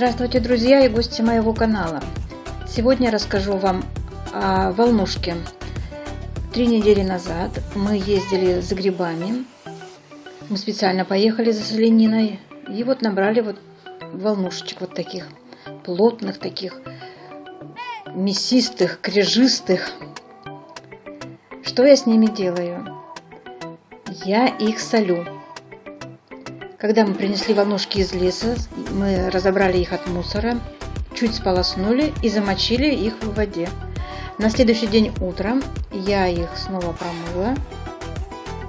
Здравствуйте, друзья и гости моего канала! Сегодня я расскажу вам о волнушке. Три недели назад мы ездили за грибами. Мы специально поехали за солениной. И вот набрали вот волнушечек вот таких, плотных таких, мясистых, крежистых. Что я с ними делаю? Я их солю. Когда мы принесли волнушки из леса, мы разобрали их от мусора, чуть сполоснули и замочили их в воде. На следующий день утром я их снова промыла,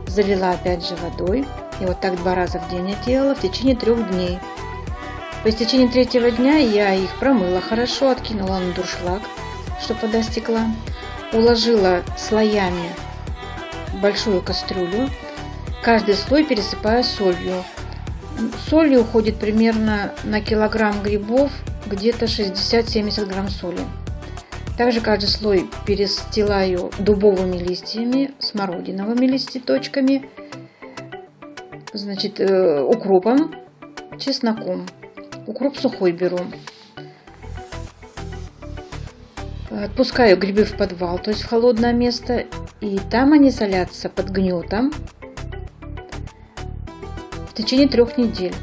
залила опять же водой. И вот так два раза в день я делала в течение трех дней. По истечении третьего дня я их промыла хорошо, откинула на дуршлаг, чтобы вода стекла. Уложила слоями большую кастрюлю, каждый слой пересыпая солью. Соли уходит примерно на килограмм грибов где-то 60-70 грамм соли. Также каждый слой перестилаю дубовыми листьями, смородиновыми листья значит, э, укропом, чесноком. Укроп сухой беру. Отпускаю грибы в подвал, то есть в холодное место, и там они солятся под гнетом в течение трех недель.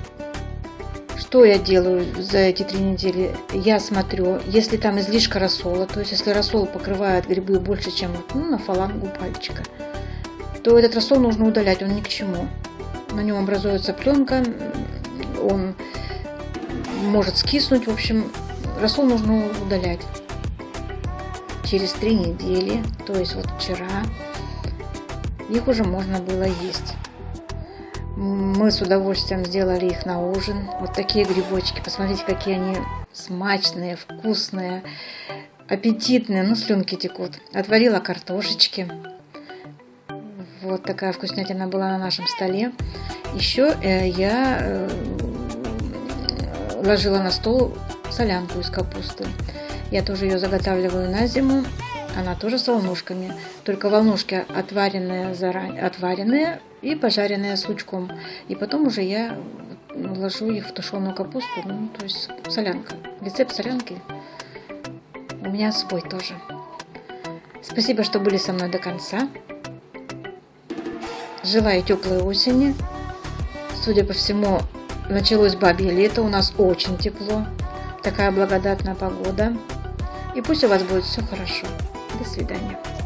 Что я делаю за эти три недели? Я смотрю, если там излишка рассола, то есть если рассол покрывает грибы больше, чем ну, на фалангу пальчика, то этот рассол нужно удалять, он ни к чему. На нем образуется пленка, он может скиснуть, в общем, рассол нужно удалять. Через три недели, то есть вот вчера, их уже можно было есть. Мы с удовольствием сделали их на ужин. Вот такие грибочки. Посмотрите, какие они смачные, вкусные, аппетитные. Ну, слюнки текут. Отварила картошечки. Вот такая вкуснятина была на нашем столе. Еще э, я э, ложила на стол солянку из капусты. Я тоже ее заготавливаю на зиму. Она тоже с волнушками. Только волнушки отваренные, заранее, отваренные и пожаренные с лучком. И потом уже я ложу их в тушеную капусту, ну, то есть солянка. Рецепт солянки у меня свой тоже. Спасибо, что были со мной до конца. Желаю теплой осени. Судя по всему, началось бабье лето, у нас очень тепло. Такая благодатная погода. И пусть у вас будет все хорошо. До свидания.